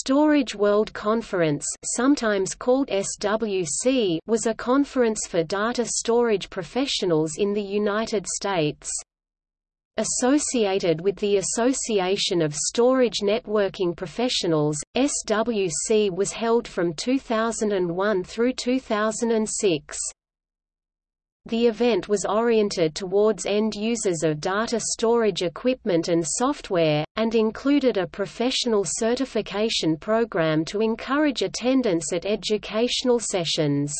Storage World Conference sometimes called SWC was a conference for data storage professionals in the United States. Associated with the Association of Storage Networking Professionals, SWC was held from 2001 through 2006. The event was oriented towards end users of data storage equipment and software, and included a professional certification program to encourage attendance at educational sessions.